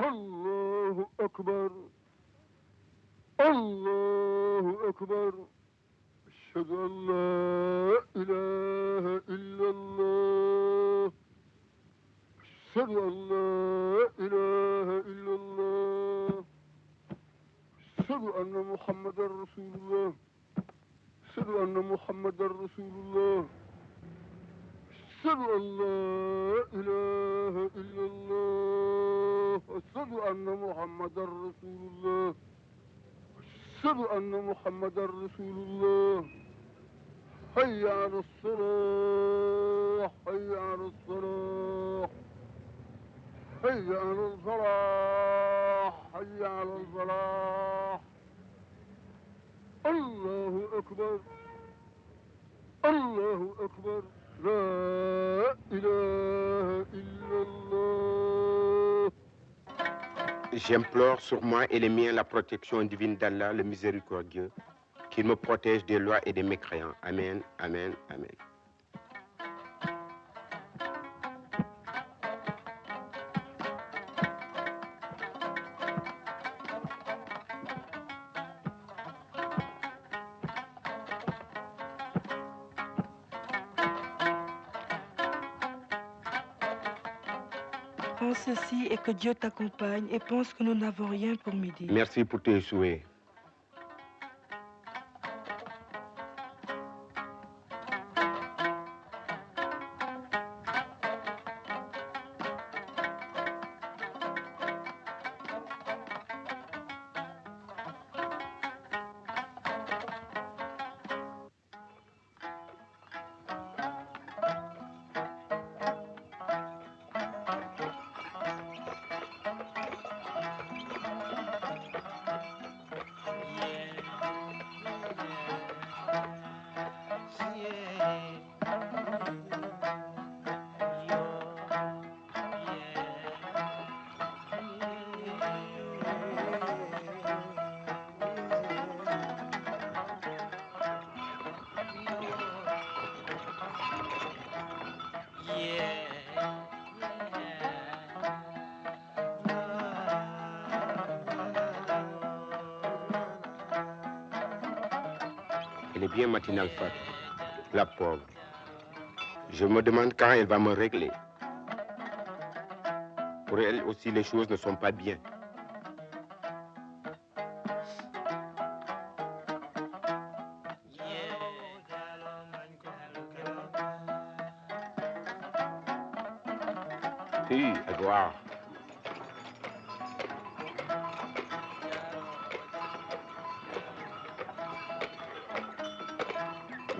Allahu Ekber. Allahu Ekber. Eşhedü en la ilahe illallah. Eşhedü en la ilahe illallah. Eşhedü enne Muhammeden Resulullah. Eşhedü enne Muhammeden Resulullah. Eşhedü en la ilahe illallah. أن لا إله إلا الله أشهد أن محمدا رسول الله أشهد أن محمدا رسول الله حي على الصلاة حي على الصلاة حي على الفلاح حي على الفلاح الله أكبر الله أكبر لا إله J'implore sur moi et les miens la protection divine d'Allah, le miséricordieux, qu'il me protège des lois et des mécréants. Amen, Amen, Amen. Que Dieu t'accompagne et pense que nous n'avons rien pour midi. Merci pour tes souhaits. Elle est bien matinale. La pauvre. Je me demande quand elle va me régler. Pour elle aussi, les choses ne sont pas bien. Oui, Edouard.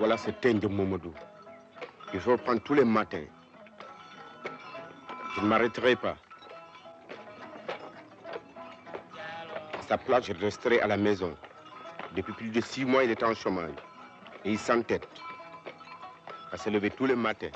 Voilà ce teint de Momodou. Il faut tous les matins. Je ne m'arrêterai pas. À sa place, je resterai à la maison. Depuis plus de six mois, il est en chômage. Et il s'entête à se lever tous les matins.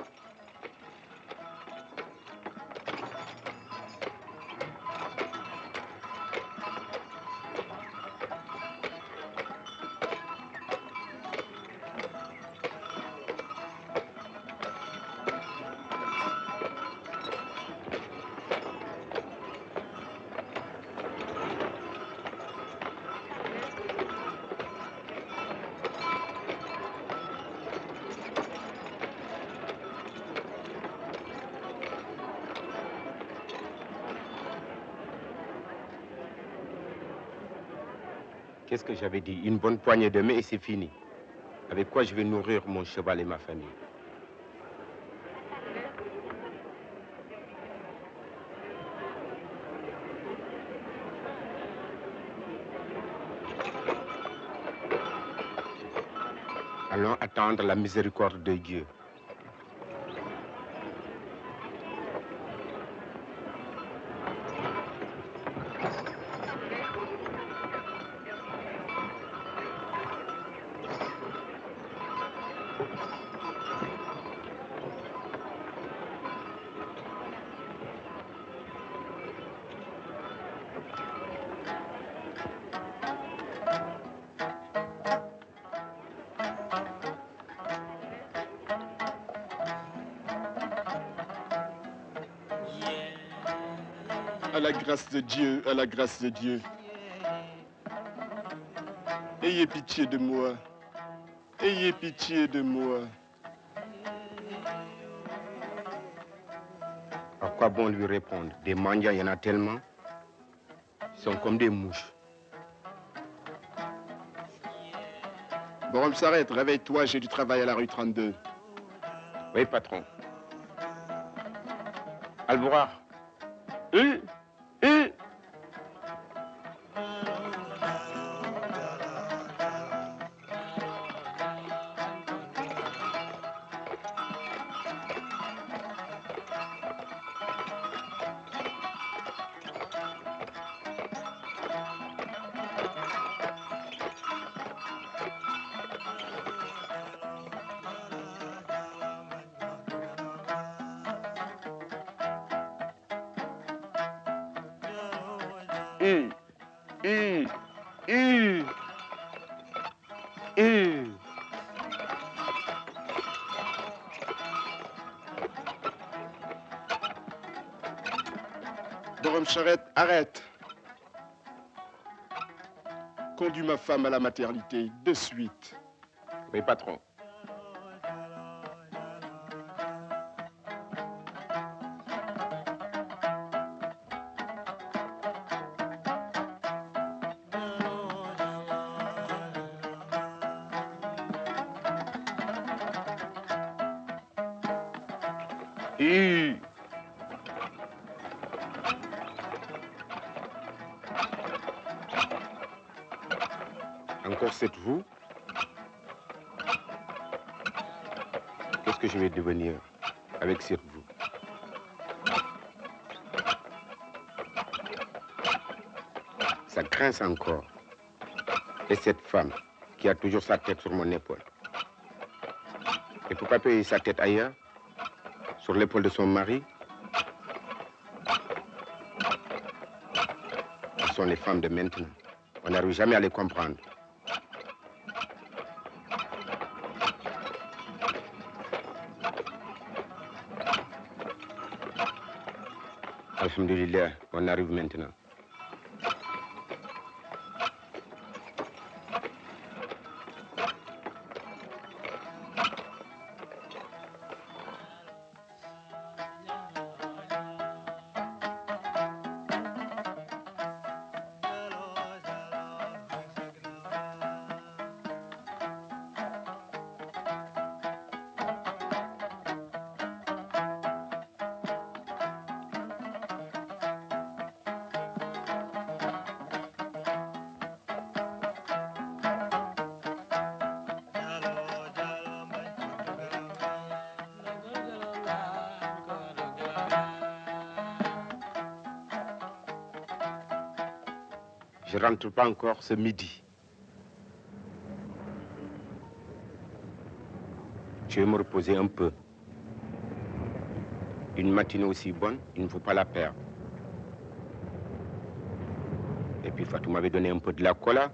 Qu'est-ce que j'avais dit? Une bonne poignée de main et c'est fini. Avec quoi je vais nourrir mon cheval et ma famille? Allons attendre la miséricorde de Dieu. La grâce de Dieu, à la grâce de Dieu. Ayez pitié de moi. Ayez pitié de moi. À quoi bon lui répondre? Des mendiants, il y en a tellement. Ils sont comme des mouches. Bon, on s'arrête. Réveille-toi, j'ai du travail à la rue 32. Oui, patron. Alboura. Eh Hum, hum, hum. Borom Charette, arrête. Conduis ma femme à la maternité, de suite. Oui, patron. Encore cette vous Qu'est-ce que je vais devenir avec cette vous? Ça grince encore. Et cette femme qui a toujours sa tête sur mon épaule. Et pourquoi payer sa tête ailleurs? Sur l'épaule de son mari Ce sont les femmes de maintenant. On n'arrive jamais à les comprendre. Alhamdulillah, on arrive maintenant. Je rentre pas encore ce midi. Je vais me reposer un peu. Une matinée aussi bonne, il ne faut pas la perdre. Et puis Fatou m'avait donné un peu de la cola.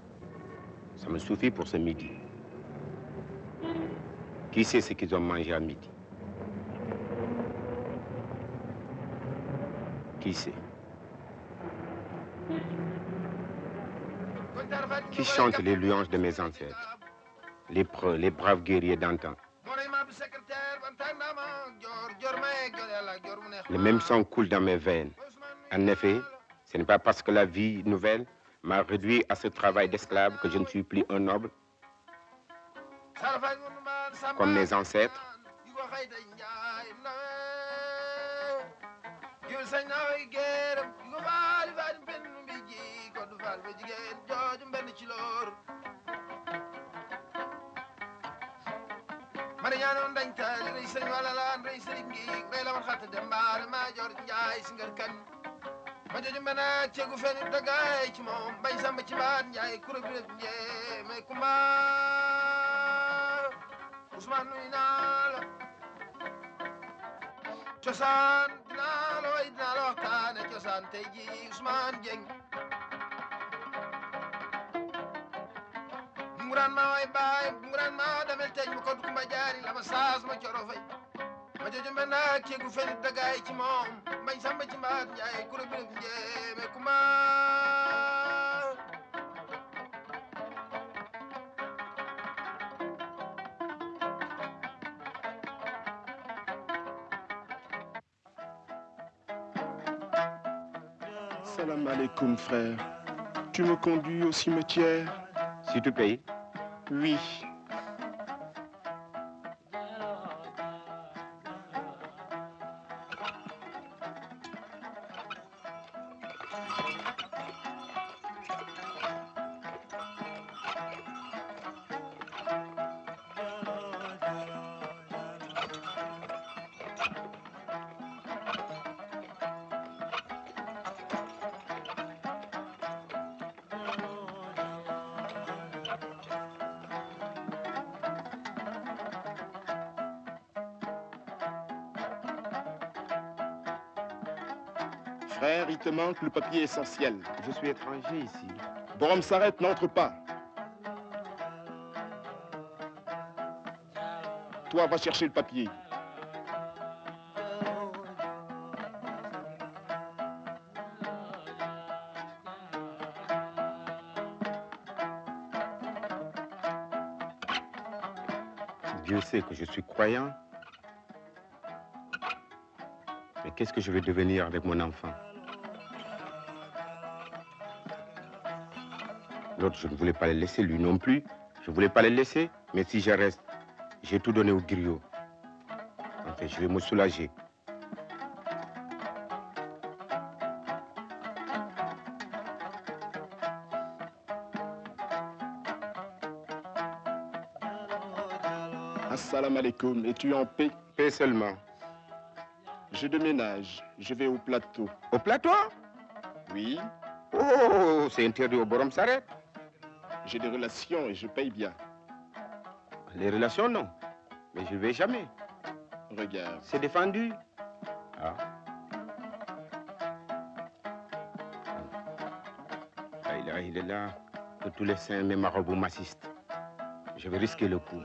Ça me suffit pour ce midi. Qui sait ce qu'ils ont mangé à midi? Qui sait? Qui chante les louanges de mes ancêtres Les les braves guerriers d'antan. Le même sang coule dans mes veines. En effet, ce n'est pas parce que la vie nouvelle m'a réduit à ce travail d'esclave que je ne suis plus un noble, comme mes ancêtres. Mariano dañ taali rey sëriñ wala laan rey sëriñ la man xatta dem mbaare jor njaay si ma joju mbena ceegu feni dagaay ci moom bay samba ci baat njaay kuro bi rek njee mais kumba. Ousmane nuy naa cosaan dinaa way dinaa la cosaan tey ji Ousmane Dieng nguraan ma way baay nguraan ma damel teej ma koddu kumba jaari lama saas ma coro fay. Ma jojo mbena ceegu feni dagaay ci moom mbay samba ci mbaat njaay kura biram njéeme kuma. Salam alaikum, frère. Tu me conduis au cimetière. Si tu payes, Oui. Frère, il te manque le papier essentiel. je suis étranger ici. Borom s'arrête, n'entre pas. Toi, va chercher le papier. Dieu sait que je suis croyant. Mais qu'est-ce que je vais devenir avec mon enfant? L'autre, je ne voulais pas le laisser, lui non plus. Je ne voulais pas le laisser, mais si je reste, j'ai tout donné au griot. Enfin, je vais me soulager. Assalamu alaikum. Es-tu en paix? Paix seulement. Je déménage. Je vais au plateau. Au plateau? Oui, Oh, c'est interdit au Borom s'arrête. J'ai des relations et je paye bien. Les relations, non. Mais je ne vais jamais. Regarde. C'est défendu. Ah. Ah, il est- il est là. Que tous les saints, mes marabouts m'assistent. Je vais risquer le coup.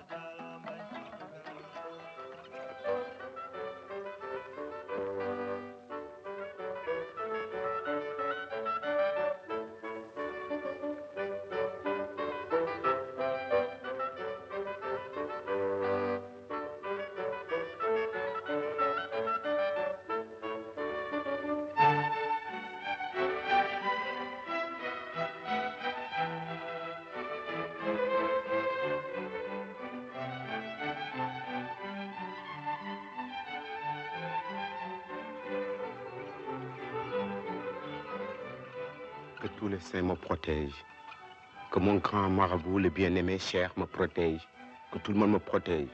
Tous les saints me protègent. Que mon grand marabout, le bien-aimé cher, me protège. Que tout le monde me protège.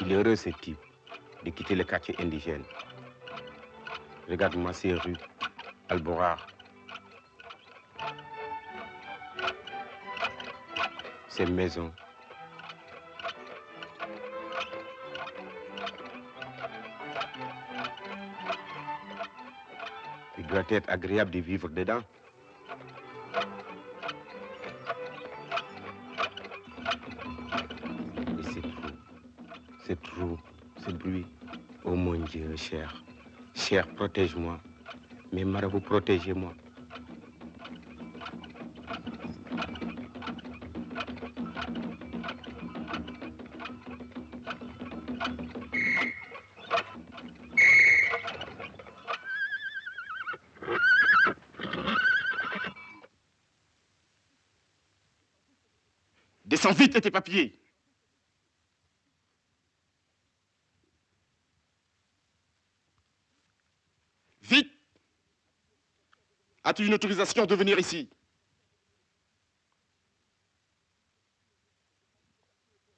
Il est heureux, ce type, de quitter le quartier indigène. Regarde-moi ces rues, Alborar. Ces maisons. Doit être agréable de vivre dedans. Et c'est trop. C'est trop. Ce bruit. Oh mon Dieu, cher. Cher, protège-moi. Mais marabout, protégez-moi. Vite tes papiers. Vite As-tu une autorisation de venir ici?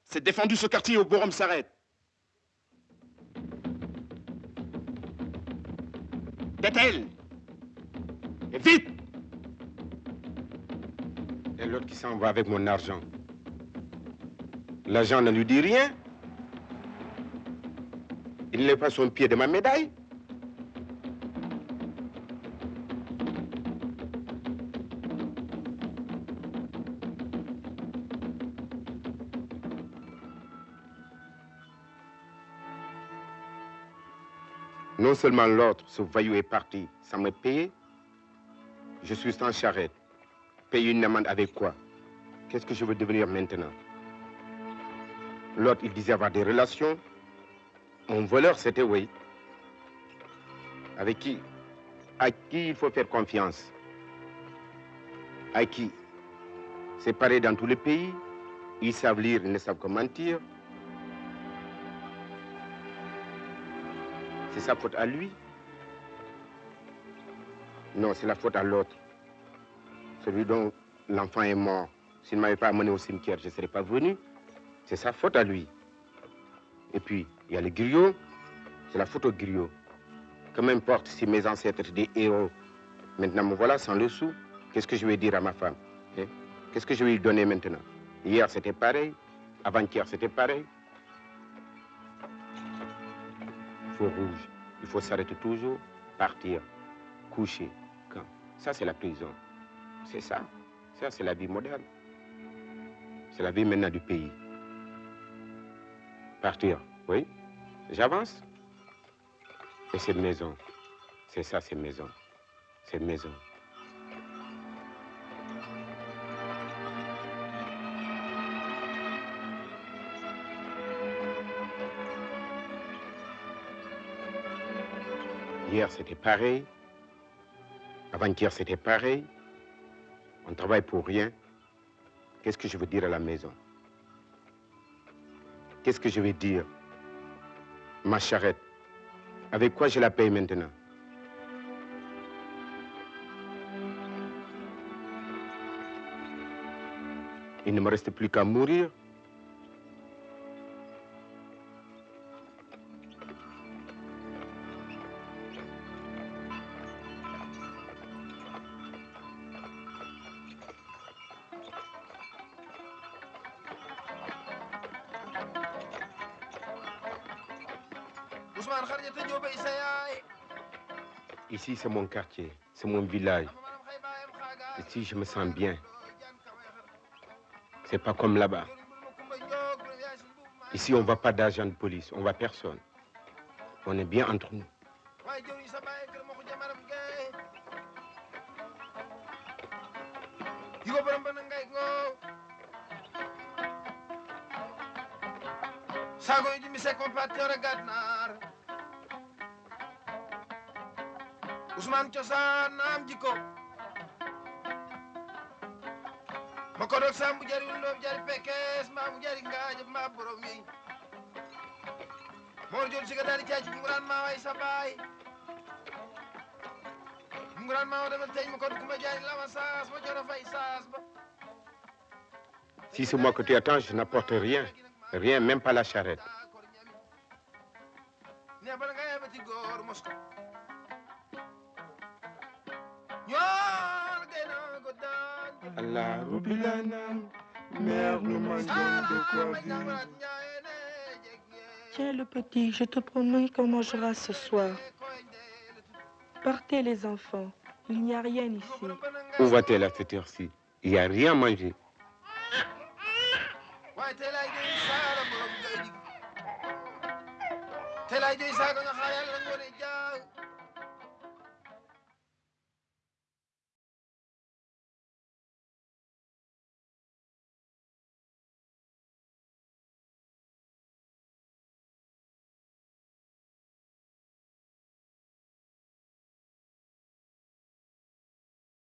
C'est défendu ce quartier au Borom s'arrête. Tête-elle Et vite Et l'autre qui s'en va avec mon argent. L'agent ne lui dit rien. Il ne pas son pied de ma médaille. Non seulement l'autre, ce voyou est parti sans me payer, je suis sans charrette. Payer une amende avec quoi? Qu'est-ce que je veux devenir maintenant? L'autre, il disait avoir des relations. Mon voleur, c'était oui. Avec qui? À qui il faut faire confiance? À qui? C'est pareil dans tous les pays. Ils savent lire, ils ne savent que mentir. C'est sa faute à lui? Non, c'est la faute à l'autre. Celui dont l'enfant est mort. S'il ne m'avait pas amené au cimetière, je ne serais pas venu. C'est sa faute à lui. Et puis, il y a le griot. C'est la faute au griot. Que m'importe si mes ancêtres étaient des héros. Maintenant, me voilà sans le sou. Qu'est-ce que je vais dire à ma femme hein? Qu'est-ce que je vais lui donner maintenant? Hier, c'était pareil. Avant-hier, c'était pareil. Feu rouge. Il faut s'arrêter toujours, partir, coucher. Quand? Ça, c'est la prison. C'est ça. Ça, c'est la vie moderne. C'est la vie maintenant du pays. Partir, oui. J'avance. Et cette maison, c'est ça, cette maison. Cette maison. Hier, c'était pareil. Avant-hier, c'était pareil. On travaille pour rien. Qu'est-ce que je veux dire à la maison? Qu'est-ce que je vais dire Ma charrette? Avec quoi je la paye maintenant? Il ne me reste plus qu'à mourir. Ousmane Xarjata Diop ay sa yaay Ici, c'est mon quartier, c'est mon village. Ici, je me sens bien. C'est pas comme là-bas. Ici, on ne va pas d'agent de police, on va personne. On est bien entre nous. yi Ousmane cosaan naam jikko. Ma ko dog sambu jari wuloob jari pekes mbaa mu jari ngaajab mbaa borom yi Mor jol siga daali caaci nguraan maa way sa baay. Nguraan maa wa demal teñ ma ko kumba jaari lama saas ma joro fay saas ba. Si c'est moi que tu attends, je n'apporte rien. Rien, même pas la charrette. Mère, nous de quoi Tiens le petit, je te promets qu'on mangera ce soir. Partez les enfants, il n'y a rien ici. où va-t-elle à cette heure-ci Il n'y a rien à manger.